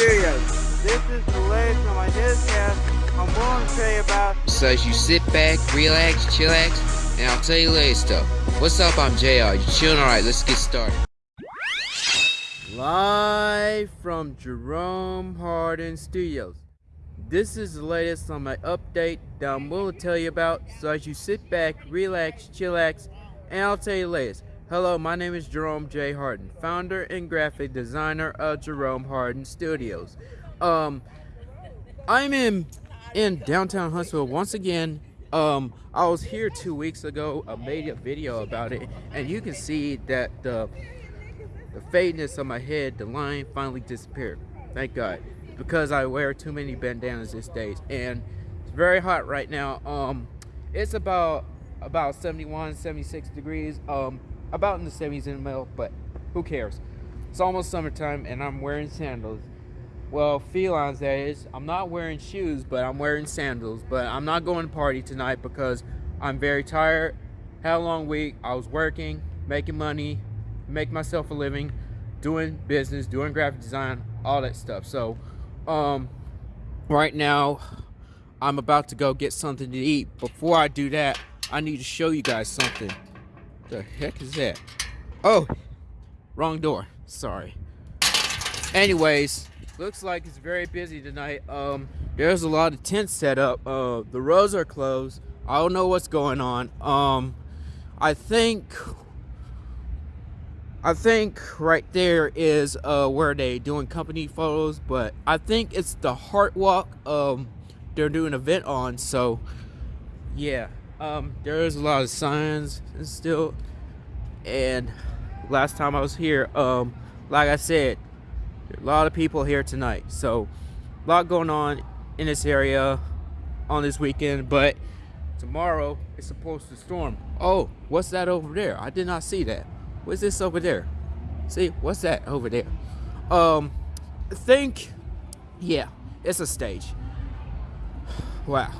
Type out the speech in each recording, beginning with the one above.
Studios. This is the latest on my newscast. I'm willing to tell you about. So as you sit back, relax, chillax, and I'll tell you latest stuff. What's up? I'm JR. You chilling? Alright, let's get started. Live from Jerome Hardin Studios. This is the latest on my update that I'm willing to tell you about. So as you sit back, relax, chillax, and I'll tell you latest. Hello, my name is Jerome J. Hardin, founder and graphic designer of Jerome Hardin Studios. Um, I'm in in downtown Huntsville once again. Um, I was here two weeks ago. I made a video about it, and you can see that the the fadeness of my head, the line finally disappeared. Thank God, because I wear too many bandanas these days, and it's very hot right now. Um, it's about about 71, 76 degrees. Um, about in the 70s in the middle, but who cares? It's almost summertime and I'm wearing sandals. Well, felines that is. I'm not wearing shoes, but I'm wearing sandals. But I'm not going to party tonight because I'm very tired. Had a long week. I was working, making money, make myself a living, doing business, doing graphic design, all that stuff. So, um, right now, I'm about to go get something to eat. Before I do that, I need to show you guys something. The heck is that? Oh, wrong door. Sorry. Anyways, looks like it's very busy tonight. Um, there's a lot of tents set up. Uh, the roads are closed. I don't know what's going on. Um, I think, I think right there is uh where they doing company photos, but I think it's the Heart Walk. Um, they're doing an event on. So, yeah um, there is a lot of signs and still. And last time I was here um, like I said a lot of people here tonight. So a lot going on in this area on this weekend but tomorrow it's supposed to storm. Oh what's that over there? I did not see that. What's this over there? See what's that over there? Um I think yeah it's a stage. Wow.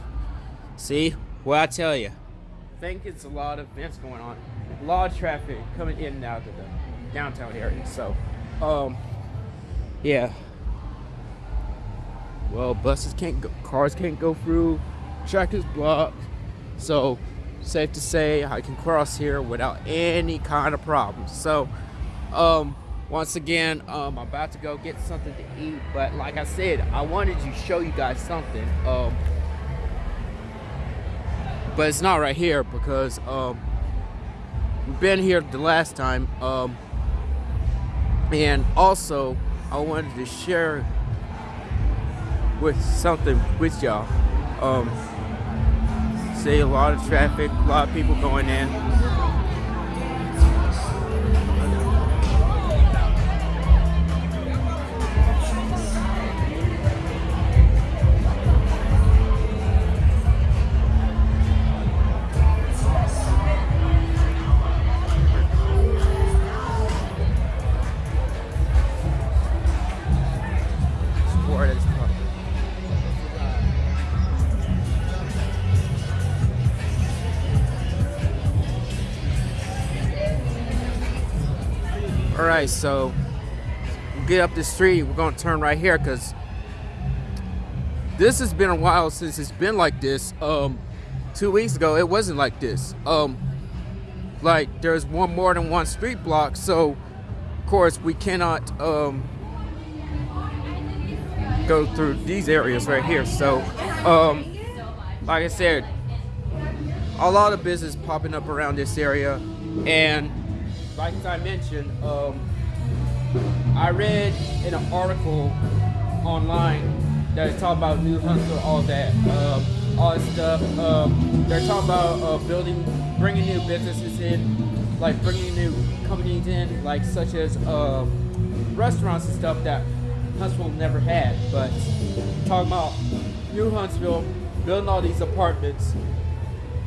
See well, I tell you, I think it's a lot of events going on. A lot of traffic coming in and out of the downtown area. So, um, yeah. Well, buses can't go, cars can't go through, track is blocked. So, safe to say I can cross here without any kind of problems. So, um, once again, um, I'm about to go get something to eat. But like I said, I wanted to show you guys something. Um, but it's not right here because um, we've been here the last time um, and also I wanted to share with something with y'all. Um, see a lot of traffic a lot of people going in so get up the street we're gonna turn right here because this has been a while since it's been like this. Um two weeks ago it wasn't like this. Um like there's one more than one street block so of course we cannot um go through these areas right here. So um like i said a lot of business popping up around this area and like I mentioned, um, I read in an article online that talking about New Huntsville, all that, um, all that stuff. Um, they're talking about uh, building, bringing new businesses in, like bringing new companies in, like such as uh, restaurants and stuff that Huntsville never had. But talking about New Huntsville, building all these apartments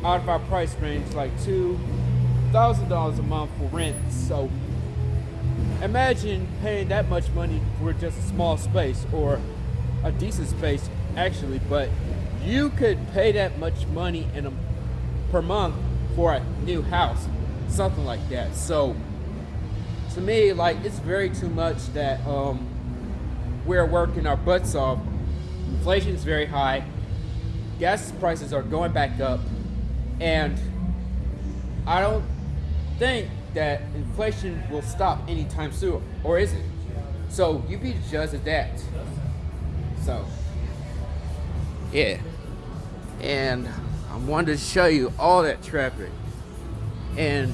out of our price range, like two thousand dollars a month for rent. So imagine paying that much money for just a small space or a decent space actually, but you could pay that much money in a per month for a new house, something like that. So to me, like it's very too much that um we're working our butts off. Inflation is very high. Gas prices are going back up. And I don't think that inflation will stop anytime soon. Or is it? So you be of that. So, yeah. And I wanted to show you all that traffic. And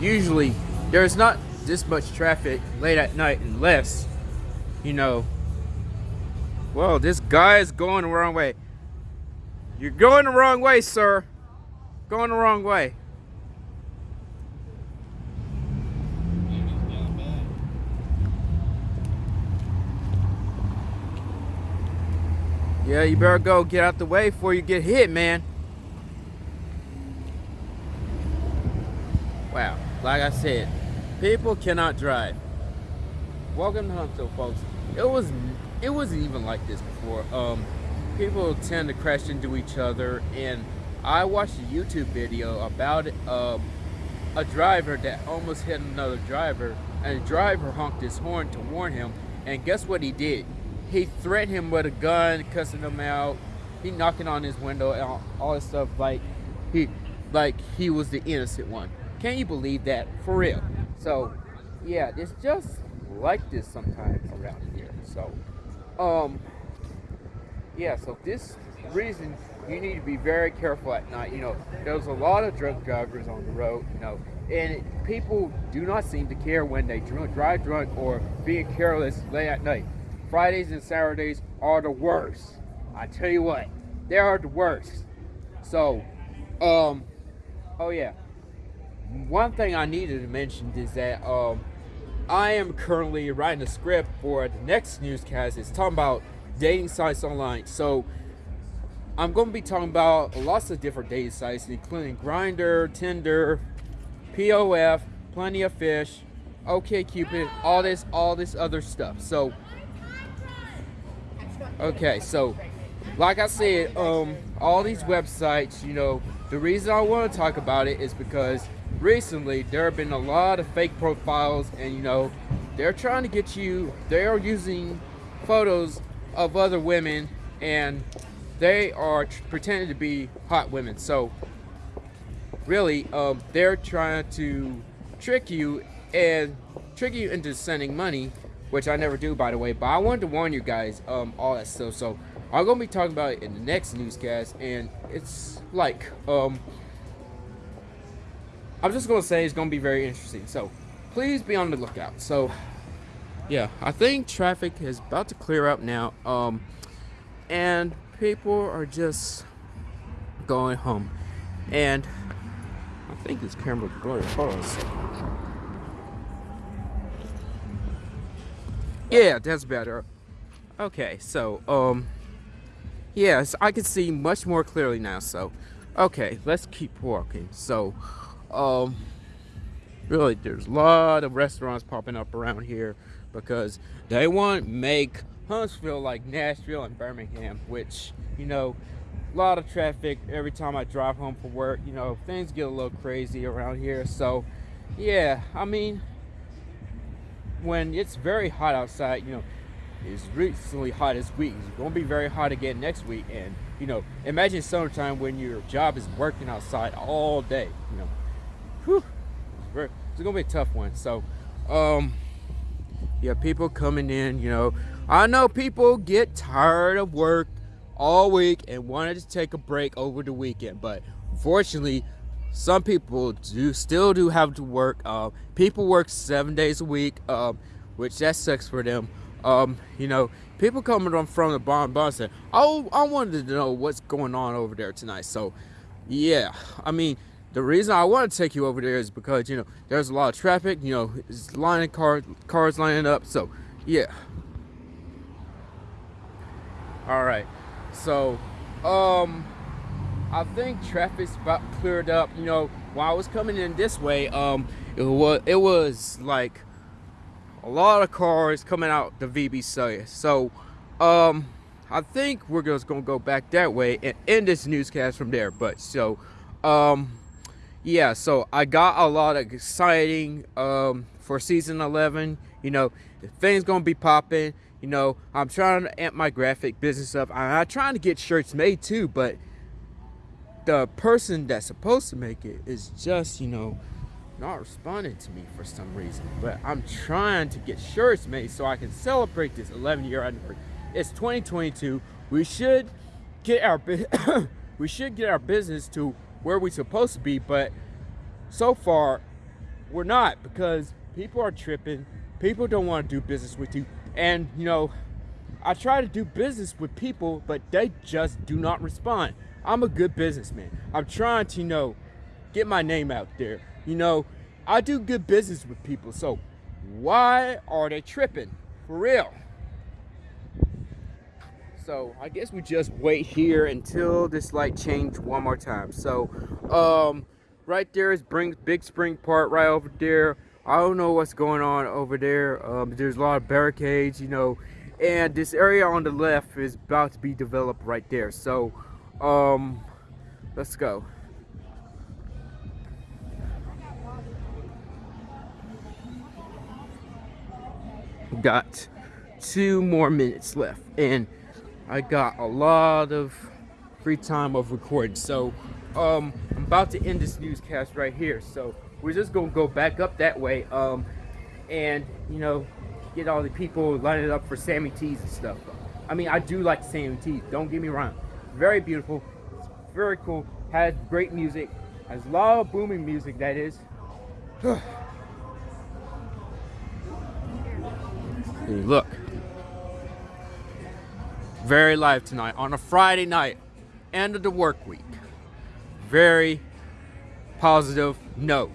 usually there's not this much traffic late at night unless, you know, well, this guy is going the wrong way. You're going the wrong way, sir. Going the wrong way. Yeah, you better go get out the way before you get hit, man. Wow, like I said, people cannot drive. Welcome to Huntsville, folks. It was, it wasn't even like this before. Um, people tend to crash into each other, and I watched a YouTube video about uh, a driver that almost hit another driver, and the driver honked his horn to warn him, and guess what he did? He threatened him with a gun, cussing him out. He knocking on his window and all, this stuff like he like he was the innocent one. Can you believe that? For real. So yeah, it's just like this sometimes around here. So um yeah, so this reason you need to be very careful at night. You know, there's a lot of drunk drivers on the road, you know, and people do not seem to care when they drive drunk or being careless late at night. Fridays and Saturdays are the worst. I tell you what, they are the worst. So, um, oh yeah. One thing I needed to mention is that um, I am currently writing a script for the next newscast. It's talking about dating sites online. So I'm going to be talking about lots of different dating sites, including Grindr, Tinder, POF, Plenty of Fish, OkCupid, all this, all this other stuff. So Okay, so like I said, um, all these websites, you know, the reason I want to talk about it is because recently there have been a lot of fake profiles, and you know, they're trying to get you. They are using photos of other women, and they are pretending to be hot women. So really, um, they're trying to trick you and trick you into sending money which I never do, by the way. But I wanted to warn you guys, um, all that stuff. So I'm gonna be talking about it in the next newscast, and it's like, um, I'm just gonna say it's gonna be very interesting. So please be on the lookout. So yeah, I think traffic is about to clear up now, um, and people are just going home, and I think this camera going. Hold on a second. Yeah, that's better. Okay, so, um, yes, I can see much more clearly now, so, okay, let's keep walking. So, um, really, there's a lot of restaurants popping up around here because they want to make Huntsville like Nashville and Birmingham, which, you know, a lot of traffic every time I drive home from work, you know, things get a little crazy around here, so, yeah, I mean, when it's very hot outside, you know, it's recently hot this week. It's going to be very hot again next week. And, you know, imagine summertime when your job is working outside all day, you know. Whew, it's, very, it's going to be a tough one. So, um, yeah, people coming in, you know. I know people get tired of work all week and wanted to take a break over the weekend. But, fortunately, some people do still do have to work. Uh, people work seven days a week, uh, which that sucks for them. Um, you know, people coming on from the barn barn said, "Oh, I wanted to know what's going on over there tonight." So, yeah, I mean, the reason I want to take you over there is because you know there's a lot of traffic. You know, it's lining cars, cars lining up. So, yeah. All right. So, um. I think traffic's about cleared up. You know, while I was coming in this way, um, it was it was like a lot of cars coming out the VB. So, um, I think we're just gonna go back that way and end this newscast from there. But so, um, yeah. So I got a lot of exciting um for season 11. You know, thing's gonna be popping. You know, I'm trying to amp my graphic business up. I'm trying to get shirts made too, but the person that's supposed to make it is just, you know, not responding to me for some reason. But I'm trying to get shirts made so I can celebrate this 11 year anniversary. It's 2022. We should get our we should get our business to where we're supposed to be, but so far we're not because people are tripping. People don't want to do business with you. And you know, I try to do business with people, but they just do not respond. I'm a good businessman. I'm trying to, you know, get my name out there. You know, I do good business with people. So why are they tripping? For real. So I guess we just wait here until this light change one more time. So um, right there is Bring, Big Spring Park right over there. I don't know what's going on over there. Um, there's a lot of barricades, you know, and this area on the left is about to be developed right there. So um, let's go. Got two more minutes left and I got a lot of free time of recording. So um, I'm about to end this newscast right here. So we're just gonna go back up that way um, and you know get all the people lining up for Sammy T's and stuff. I mean, I do like Sammy T's. Don't get me wrong. Very beautiful. It's very cool. Has great music. Has a lot of booming music. That is. look very live tonight on a Friday night, end of the work week. Very positive note.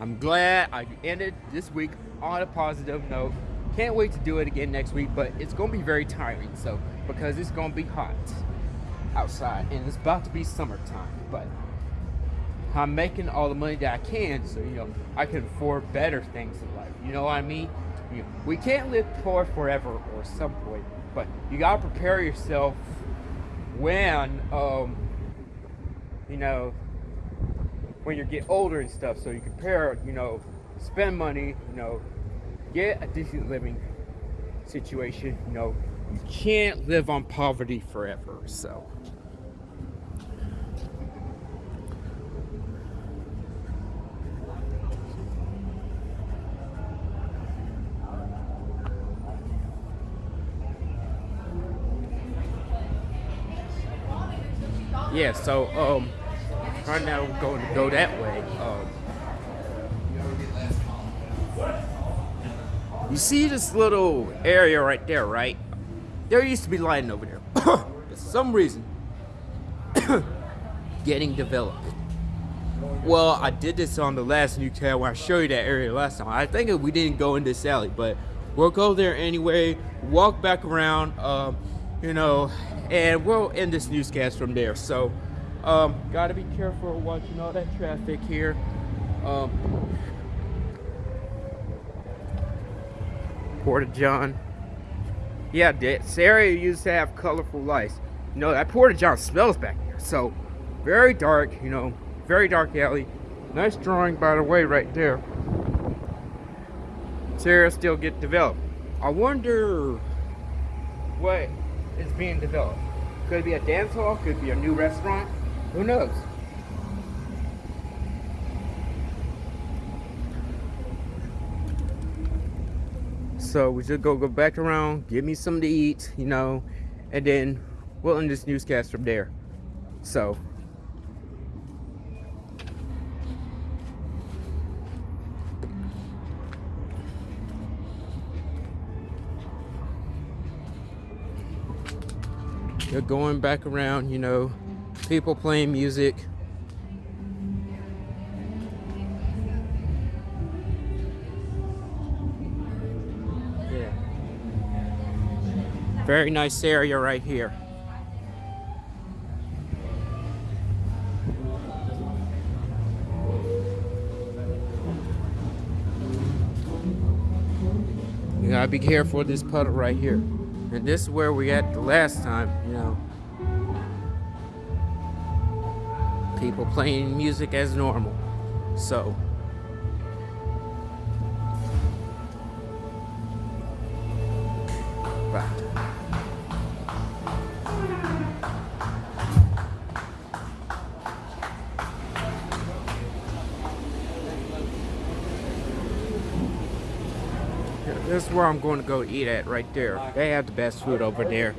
I'm glad I ended this week on a positive note. Can't wait to do it again next week, but it's gonna be very tiring. So because it's gonna be hot outside and it's about to be summertime, but I'm making all the money that I can, so you know I can afford better things in life. You know what I mean? You know, we can't live poor forever or some point but you gotta prepare yourself when, um, you know, when you get older and stuff. So you prepare, you know, spend money, you know, get a decent living situation. You know, you can't live on poverty forever. So. yeah, so um, right now we're going to go that way. Um, you see this little area right there, right? There used to be lighting over there. For some reason, getting developed. Well, I did this on the last new when I showed you that area last time. I think we didn't go in this alley, but we'll go there anyway, walk back around, um, you know, and we'll end this newscast from there. So, um, gotta be careful watching all that traffic here. Um, Porta John. Yeah, this area used to have colorful lights. You know, that Porta John smells back here. So, very dark, you know, very dark alley. Nice drawing, by the way, right there. This area still get developed. I wonder what is being developed. Could it be a dance hall? Could it be a new restaurant? Who knows? So we just go go back around, give me something to eat, you know, and then we'll end this newscast from there. So They're going back around, you know, people playing music. Very nice area right here. You gotta be careful with this puddle right here. And this is where we at the last time, you know. People playing music as normal. So. Bye. This is where I'm going to go eat at right there. They have the best food over there.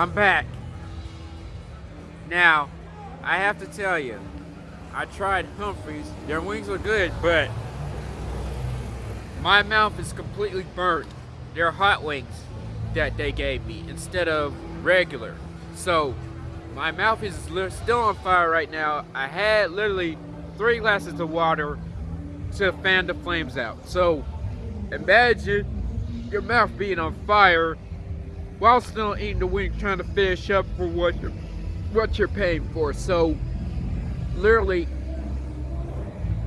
I'm back. Now, I have to tell you, I tried Humphreys. Their wings were good, but my mouth is completely burnt. They're hot wings that they gave me instead of regular. So, my mouth is still on fire right now. I had literally three glasses of water to fan the flames out. So, imagine your mouth being on fire while still eating the wing trying to finish up for what you're what you're paying for. So literally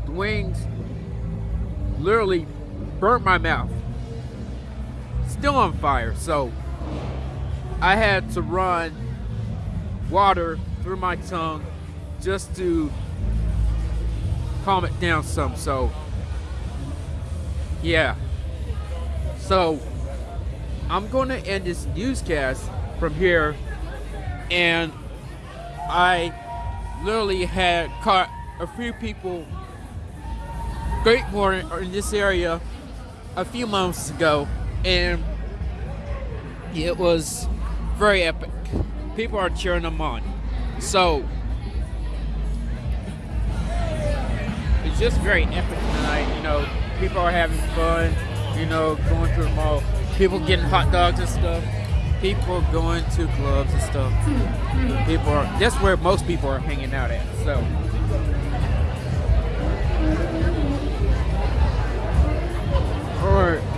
the wings literally burnt my mouth. Still on fire. So I had to run water through my tongue just to calm it down some. So yeah. So I'm going to end this newscast from here, and I literally had caught a few people skateboarding in this area a few months ago, and it was very epic. People are cheering them on. So it's just very epic tonight. You know, people are having fun you know, going to the mall. People getting hot dogs and stuff. People going to clubs and stuff. Hmm, hmm. People are, that's where most people are hanging out at, so. Alright. So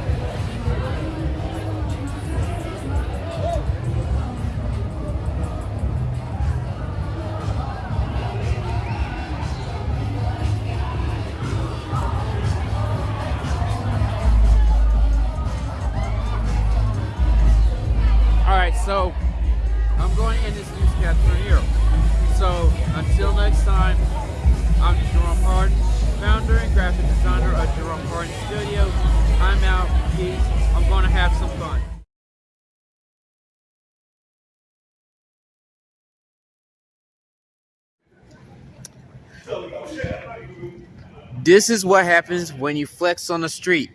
This is what happens when you flex on the street.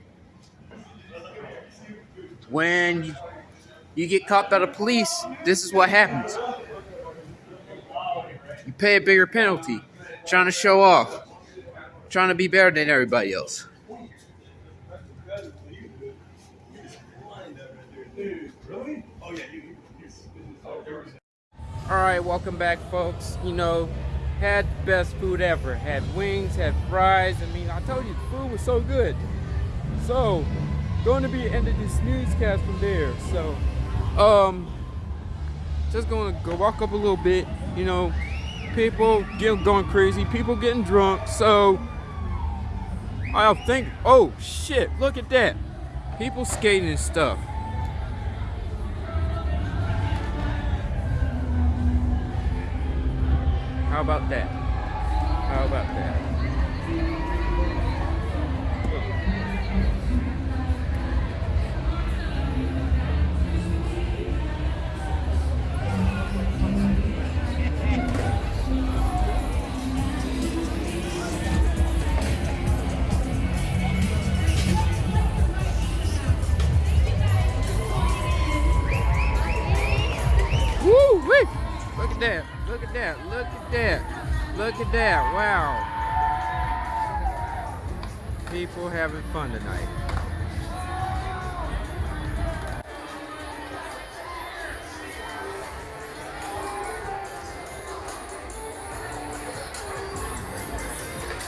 When you you get caught by the police, this is what happens. You pay a bigger penalty, trying to show off, trying to be better than everybody else. Alright, welcome back folks. You know, had the best food ever. Had wings, had fries. I mean, I told you the food was so good. So, going to be ending this newscast from there. So, um, just gonna go walk up a little bit. You know, people get going crazy, people getting drunk. So I think, oh shit, look at that, people skating and stuff. How about that? How about that? Wow. People having fun tonight.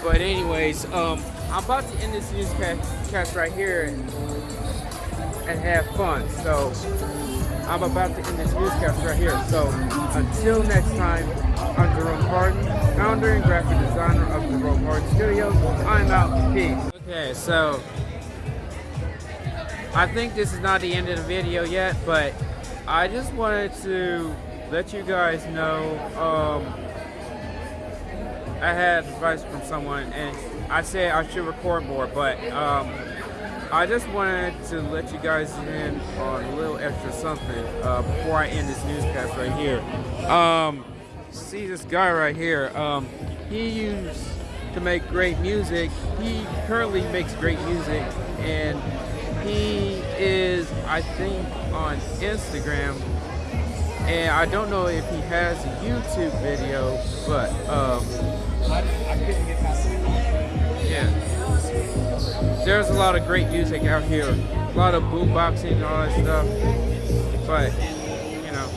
But anyways, um, I'm about to end this newscast right here and, and have fun. So I'm about to end this newscast right here. So until next time, I'm Jerome Harden, founder and graphic designer of Jerome Harden Studios. I'm out. Peace. Okay, so I think this is not the end of the video yet, but I just wanted to let you guys know um, I had advice from someone, and I said I should record more, but um, I just wanted to let you guys in on a little extra something uh, before I end this newscast right here. Um, see this guy right here. Um, he used to make great music. He currently makes great music, and he is, I think, on Instagram. And I don't know if he has a YouTube video, but um, I, I couldn't get past it. yeah. There's a lot of great music out here. A lot of boomboxing and all that stuff. But, you know.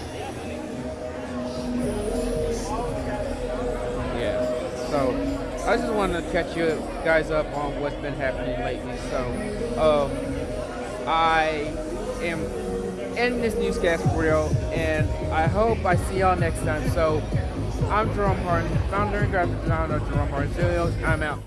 Yeah. So, I just wanted to catch you guys up on what's been happening lately. So, um, I am ending this newscast for real, and I hope I see y'all next time. So, I'm Jerome Harden, founder and graphic designer of Jerome Harden Studios. I'm out.